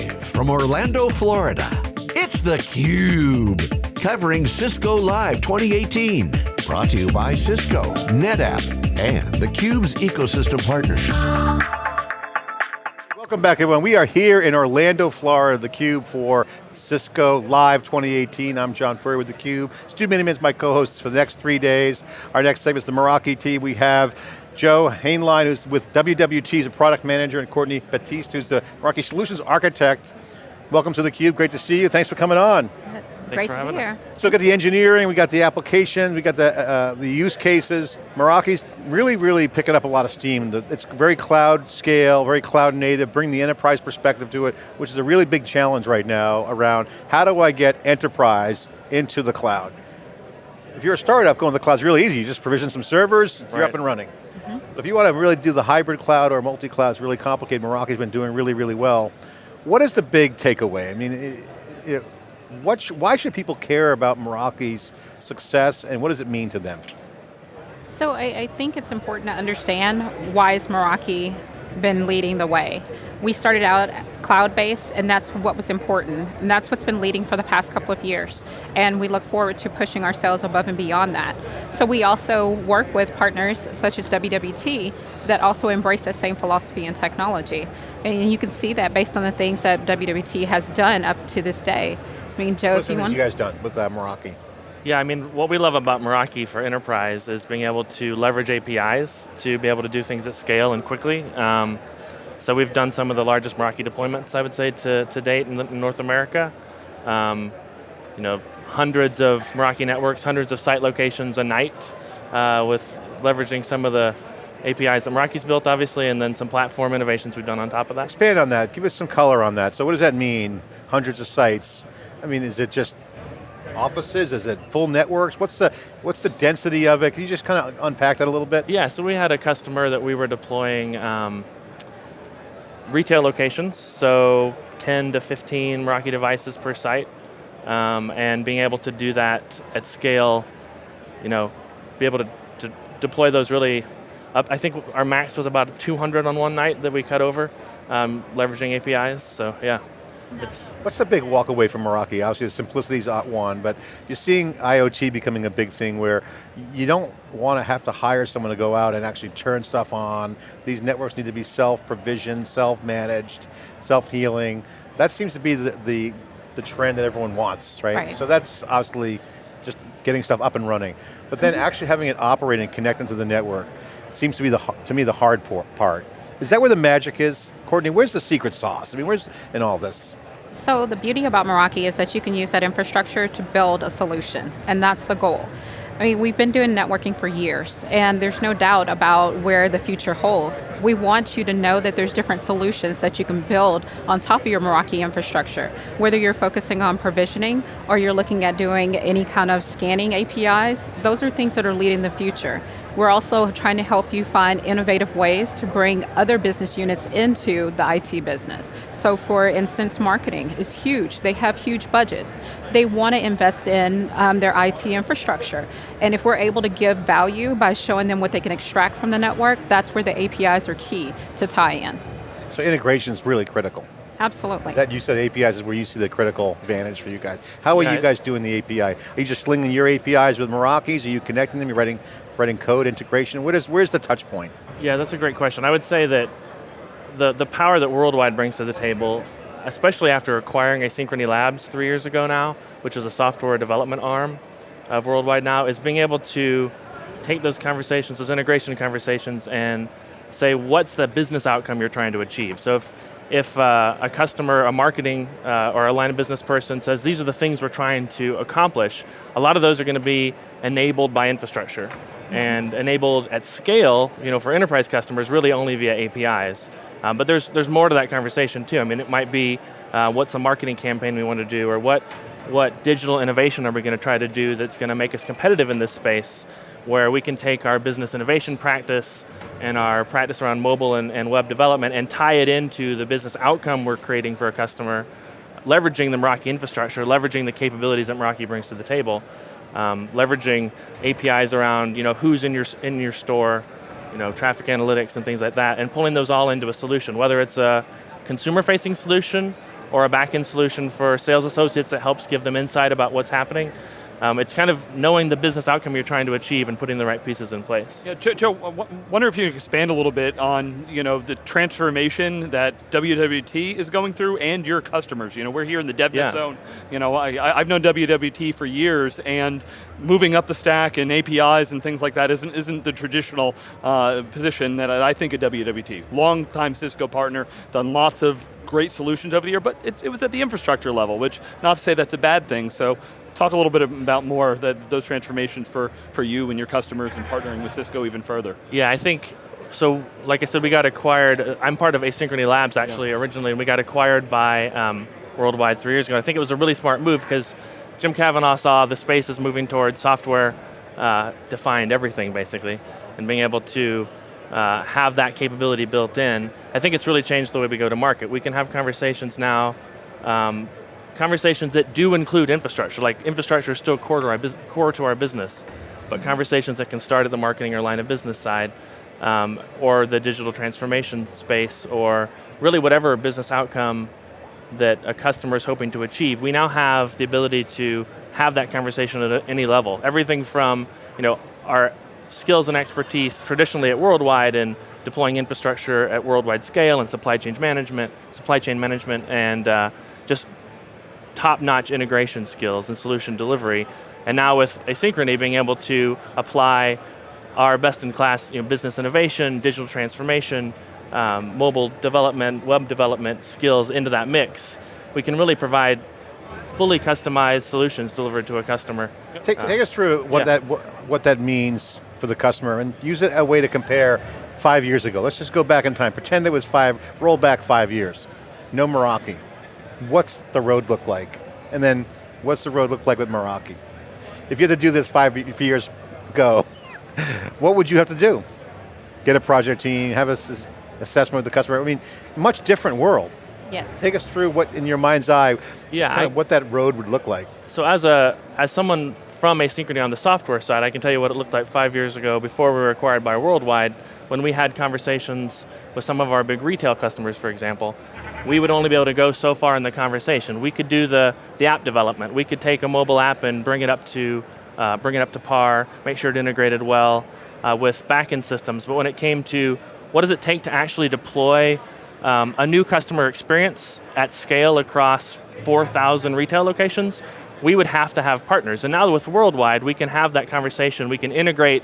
Live from Orlando, Florida, it's theCUBE. Covering Cisco Live 2018. Brought to you by Cisco, NetApp, and theCUBE's ecosystem partners. Welcome back everyone. We are here in Orlando, Florida, theCUBE for Cisco Live 2018. I'm John Furrier with theCUBE. Stu Miniman's my co-host for the next three days. Our next segment is the Meraki team. We have Joe Hainline, who's with WWT, he's a product manager, and Courtney Batiste, who's the Meraki Solutions Architect. Welcome to theCUBE, great to see you. Thanks for coming on. Great to be here. So we got the engineering, we got the application, we got the, uh, the use cases. Meraki's really, really picking up a lot of steam. It's very cloud scale, very cloud native, bring the enterprise perspective to it, which is a really big challenge right now around how do I get enterprise into the cloud? If you're a startup, going to the cloud is really easy. You just provision some servers, right. you're up and running. Mm -hmm. If you want to really do the hybrid cloud or multi-cloud, it's really complicated. Meraki's been doing really, really well. What is the big takeaway? I mean, it, it, what sh why should people care about Meraki's success and what does it mean to them? So I, I think it's important to understand why is Meraki been leading the way. We started out cloud-based and that's what was important. And that's what's been leading for the past couple of years. And we look forward to pushing ourselves above and beyond that. So we also work with partners such as WWT that also embrace that same philosophy and technology. And you can see that based on the things that WWT has done up to this day. I mean, Joe, What's if you want. you guys done with uh, Meraki? Yeah, I mean, what we love about Meraki for enterprise is being able to leverage APIs to be able to do things at scale and quickly. Um, so we've done some of the largest Meraki deployments, I would say, to, to date in, in North America. Um, you know, hundreds of Meraki networks, hundreds of site locations a night uh, with leveraging some of the APIs that Meraki's built, obviously, and then some platform innovations we've done on top of that. Expand on that, give us some color on that. So what does that mean, hundreds of sites? I mean, is it just offices? Is it full networks? What's the, what's the density of it? Can you just kind of unpack that a little bit? Yeah, so we had a customer that we were deploying um, retail locations, so 10 to 15 Meraki devices per site, um, and being able to do that at scale, you know, be able to, to deploy those really up. I think our max was about 200 on one night that we cut over, um, leveraging APIs, so yeah. It's What's the big walk away from Meraki? Obviously the simplicity is at one, but you're seeing IoT becoming a big thing where you don't want to have to hire someone to go out and actually turn stuff on. These networks need to be self-provisioned, self-managed, self-healing. That seems to be the, the, the, trend that everyone wants, right? right? So that's obviously just getting stuff up and running. But then mm -hmm. actually having it operate and connect into the network seems to be, the to me, the hard part. Is that where the magic is? Courtney, where's the secret sauce? I mean, where's in all this? So the beauty about Meraki is that you can use that infrastructure to build a solution, and that's the goal. I mean, we've been doing networking for years, and there's no doubt about where the future holds. We want you to know that there's different solutions that you can build on top of your Meraki infrastructure. Whether you're focusing on provisioning, or you're looking at doing any kind of scanning APIs, those are things that are leading the future. We're also trying to help you find innovative ways to bring other business units into the IT business. So for instance, marketing is huge. They have huge budgets. They want to invest in um, their IT infrastructure. And if we're able to give value by showing them what they can extract from the network, that's where the APIs are key to tie in. So integration is really critical. Absolutely. That you said APIs is where you see the critical advantage for you guys. How are yeah. you guys doing the API? Are you just slinging your APIs with Meraki's? Are you connecting them? You're writing writing code integration? What is, where's the touch point? Yeah, that's a great question. I would say that the, the power that Worldwide brings to the table, especially after acquiring Asynchrony Labs three years ago now, which is a software development arm of Worldwide now, is being able to take those conversations, those integration conversations, and say what's the business outcome you're trying to achieve. So if, if uh, a customer, a marketing, uh, or a line of business person says these are the things we're trying to accomplish, a lot of those are going to be enabled by infrastructure and enabled at scale, you know, for enterprise customers, really only via APIs. Um, but there's, there's more to that conversation too. I mean, it might be uh, what's the marketing campaign we want to do, or what, what digital innovation are we going to try to do that's going to make us competitive in this space, where we can take our business innovation practice and our practice around mobile and, and web development and tie it into the business outcome we're creating for a customer, leveraging the Meraki infrastructure, leveraging the capabilities that Meraki brings to the table, um, leveraging APIs around you know, who's in your, in your store, you know, traffic analytics and things like that, and pulling those all into a solution, whether it's a consumer-facing solution or a back-end solution for sales associates that helps give them insight about what's happening. Um, it's kind of knowing the business outcome you're trying to achieve and putting the right pieces in place. Yeah, Joe, Joe wonder if you could expand a little bit on you know the transformation that WWT is going through and your customers. You know, we're here in the DevNet Yeah. zone. You know, I, I've known WWT for years, and moving up the stack and APIs and things like that isn't isn't the traditional uh, position that I think of WWT. Long time Cisco partner, done lots of great solutions over the year, but it, it was at the infrastructure level, which not to say that's a bad thing. So talk a little bit about more that those transformations for, for you and your customers and partnering with Cisco even further. Yeah, I think, so like I said, we got acquired, uh, I'm part of Asynchrony Labs actually originally, and we got acquired by um, Worldwide three years ago. I think it was a really smart move because Jim Kavanaugh saw the space is moving towards software uh, defined everything basically, and being able to uh, have that capability built in. I think it's really changed the way we go to market. We can have conversations now um, conversations that do include infrastructure, like infrastructure is still core to our, core to our business, but conversations that can start at the marketing or line of business side, um, or the digital transformation space, or really whatever business outcome that a customer is hoping to achieve. We now have the ability to have that conversation at any level. Everything from you know our skills and expertise traditionally at Worldwide and deploying infrastructure at worldwide scale and supply chain management, supply chain management, and uh, just top-notch integration skills and solution delivery. And now with Asynchrony being able to apply our best-in-class you know, business innovation, digital transformation, um, mobile development, web development skills into that mix, we can really provide fully customized solutions delivered to a customer. Take, take us through what, yeah. that, what, what that means for the customer and use it a way to compare five years ago. Let's just go back in time. Pretend it was five, roll back five years. No Meraki. What's the road look like? And then what's the road look like with Meraki? If you had to do this five years ago, what would you have to do? Get a project team, have a s- assessment with the customer. I mean, much different world. Yes. Take us through what, in your mind's eye, Yeah, kind I- of what that road would look like. So as a as someone from Asynchrony on the software side, I can tell you what it looked like five years ago before we were acquired by Worldwide, when we had conversations with some of our big retail customers, for example, we would only be able to go so far in the conversation. We could do the, the app development. We could take a mobile app and bring it up to uh, bring it up to par, make sure it integrated well uh, with backend systems. But when it came to what does it take to actually deploy um, a new customer experience at scale across 4,000 retail locations, we would have to have partners. And now with Worldwide, we can have that conversation. We can integrate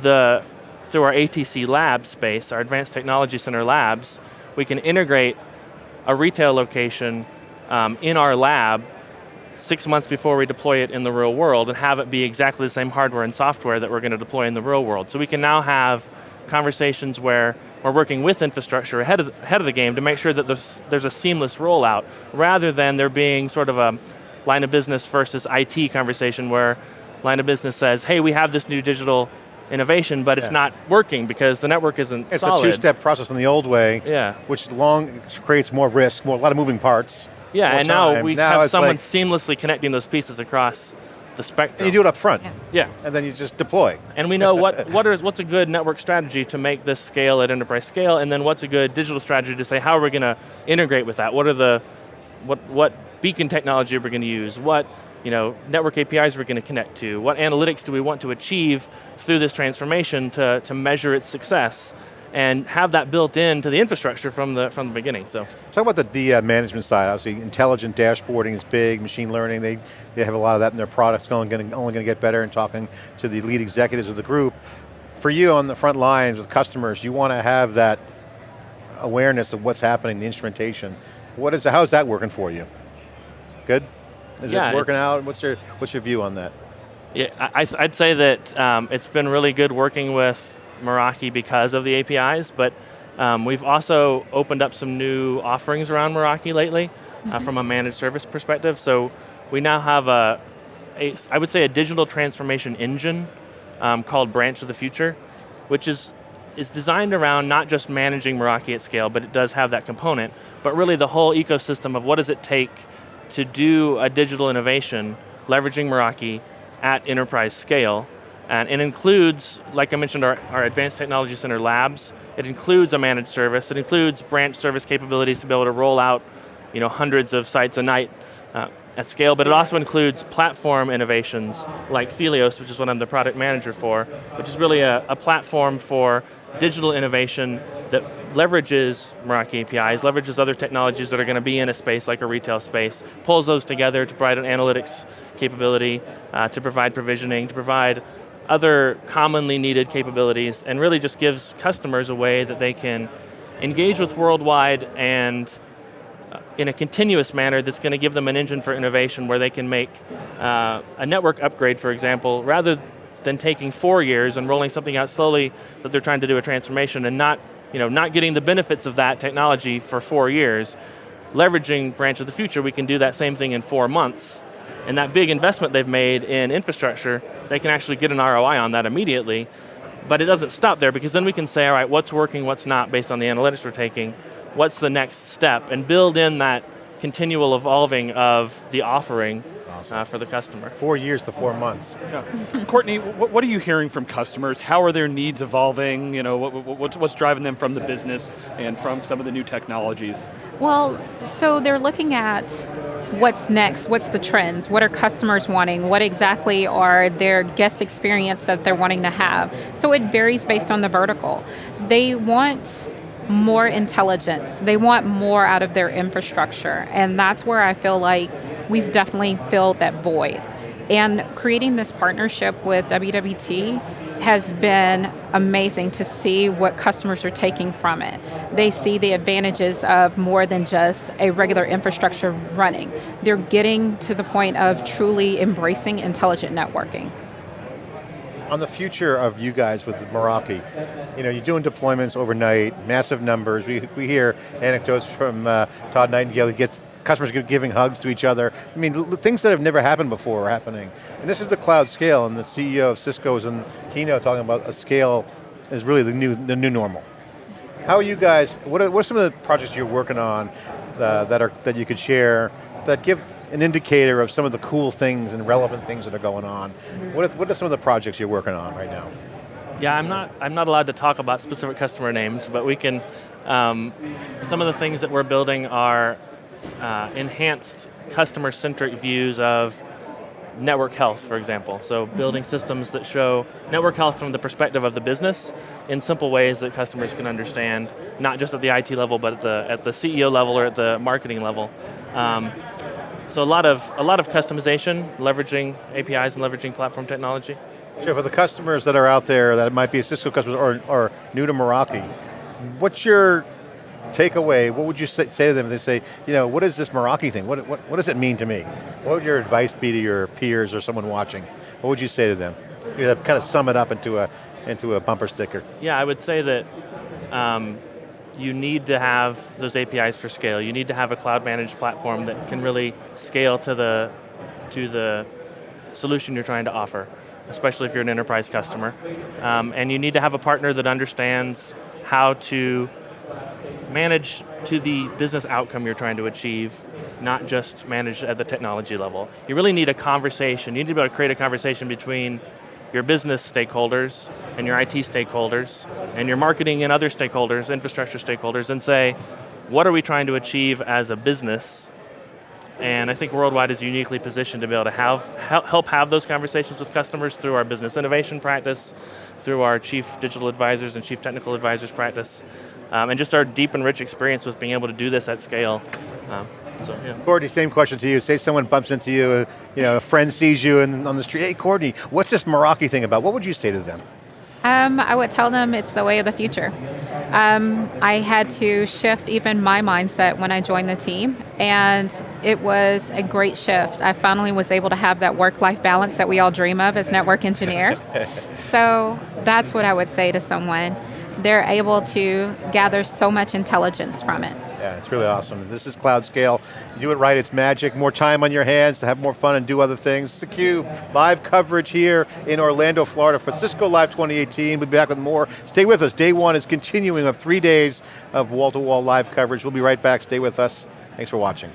the through our ATC lab space, our Advanced Technology Center labs, we can integrate a retail location um, in our lab six months before we deploy it in the real world and have it be exactly the same hardware and software that we're going to deploy in the real world. So we can now have conversations where we're working with infrastructure ahead of, ahead of the game to make sure that there's, there's a seamless rollout rather than there being sort of a line of business versus IT conversation where line of business says, hey, we have this new digital innovation, but it's not working because the network isn't It's solid. a two-step process in the old way, Yeah. which long creates more risk, more a lot of moving parts. Yeah, and now we Now have someone like- seamlessly connecting those pieces across the spectrum. And you do it up front, Yeah. Yeah, and then you just deploy. and we know what, what is, what's a good network strategy to make this scale at enterprise scale, and then what's a good digital strategy to say how are we going to integrate with that? What are the, what, what beacon technology we're going to use? What you know, network APIs we're going to connect to? What analytics do we want to achieve through this transformation to, to measure its success? And have that built into the infrastructure from the, from the beginning, so. Talk about the, the uh, management side. Obviously, intelligent dashboarding is big. Machine learning, they, they have a lot of that in their products. Only going only going to get better. And talking to the lead executives of the group, for you on the front lines with customers, you want to have that awareness of what's happening, the instrumentation. What is how's that working for you? Good. Is Yeah, it working out? What's your what's your view on that? Yeah, I, I'd say that um, it's been really good working with Meraki because of the APIs, but um, we've also opened up some new offerings around Meraki lately uh, from a managed service perspective. So we now have a, a I would say a digital transformation engine um, called Branch of the Future, which is is designed around not just managing Meraki at scale, but it does have that component, but really the whole ecosystem of what does it take to do a digital innovation leveraging Meraki at enterprise scale. And it includes, like I mentioned, our, our Advanced Technology Center labs. It includes a managed service. It includes branch service capabilities to be able to roll out you know, hundreds of sites a night uh, at scale, but it also includes platform innovations like Celios, which is what I'm the product manager for, which is really a, a platform for digital innovation that leverages Meraki APIs, leverages other technologies that are going to be in a space like a retail space, pulls those together to provide an analytics capability, uh, to provide provisioning, to provide other commonly needed capabilities, and really just gives customers a way that they can engage with worldwide and uh, in a continuous manner that's going to give them an engine for innovation where they can make uh, a network upgrade, for example, rather than taking four years and rolling something out slowly that they're trying to do a transformation and not, you know, not getting the benefits of that technology for four years. Leveraging Branch of the Future, we can do that same thing in four months. And that big investment they've made in infrastructure, they can actually get an ROI on that immediately. But it doesn't stop there because then we can say, all right, what's working, what's not based on the analytics we're taking, what's the next step, and build in that continual evolving of the offering awesome. uh, for the customer. Four years to four months. Yeah. Courtney, what, what, are you hearing from customers? How are their needs evolving? You know, what, what's, what's driving them from the business and from some of the new technologies? Well, so they're looking at what's next, what's the trends, what are customers wanting, what exactly are their guest experience that they're wanting to have. So it varies based on the vertical. They want more intelligence. They want more out of their infrastructure. And that's where I feel like we've definitely filled that void. And creating this partnership with WWT has been amazing to see what customers are taking from it. They see the advantages of more than just a regular infrastructure running. They're getting to the point of truly embracing intelligent networking on the future of you guys with Meraki, you know, you're doing deployments overnight, massive numbers. We, we hear anecdotes from uh, Todd Nightingale, he gets customers giving hugs to each other. I mean, things that have never happened before are happening. And this is the cloud scale, and the CEO of Cisco was in keynote talking about a scale is really the new, the new normal. How are you guys, what are, what are some of the projects you're working on uh, that, are, that you could share that give an indicator of some of the cool things and relevant things that are going on. What are, what are some of the projects you're working on right now? Yeah, I'm not, I'm not allowed to talk about specific customer names, but we can, um, some of the things that we're building are uh, enhanced customer-centric views of network health, for example. So building systems that show network health from the perspective of the business in simple ways that customers can understand, not just at the IT level, but at the, at the CEO level or at the marketing level. Um, so a lot of a lot of customization, leveraging APIs and leveraging platform technology. Sure, for the customers that are out there that might be a Cisco customer or, or new to Meraki, what's your takeaway? What would you say, say, to them if they say, you know, what is this Meraki thing? What, what, what does it mean to me? What would your advice be to your peers or someone watching? What would you say to them? You have kind of sum it up into a, into a bumper sticker. Yeah, I would say that um, you need to have those APIs for scale. You need to have a cloud managed platform that can really scale to the, to the solution you're trying to offer, especially if you're an enterprise customer. Um, and you need to have a partner that understands how to manage to the business outcome you're trying to achieve, not just manage at the technology level. You really need a conversation. You need to be able to create a conversation between your business stakeholders and your IT stakeholders and your marketing and other stakeholders, infrastructure stakeholders, and say, what are we trying to achieve as a business? And I think Worldwide is uniquely positioned to be able to have, help have those conversations with customers through our business innovation practice, through our chief digital advisors and chief technical advisors practice, um, and just our deep and rich experience with being able to do this at scale. Um, so, yeah. Courtney, same question to you. Say someone bumps into you, uh, you know, a friend sees you in, on the street, hey Courtney, what's this Meraki thing about? What would you say to them? Um, I would tell them it's the way of the future. Um, I had to shift even my mindset when I joined the team, and it was a great shift. I finally was able to have that work-life balance that we all dream of as network engineers. so that's what I would say to someone. They're able to gather so much intelligence from it. Yeah, it's really awesome. This is cloud scale. You do it right, it's magic. More time on your hands to have more fun and do other things. It's theCUBE, live coverage here in Orlando, Florida for Cisco Live 2018. We'll be back with more. Stay with us. Day one is continuing of three days of wall-to-wall -wall live coverage. We'll be right back. Stay with us. Thanks for watching.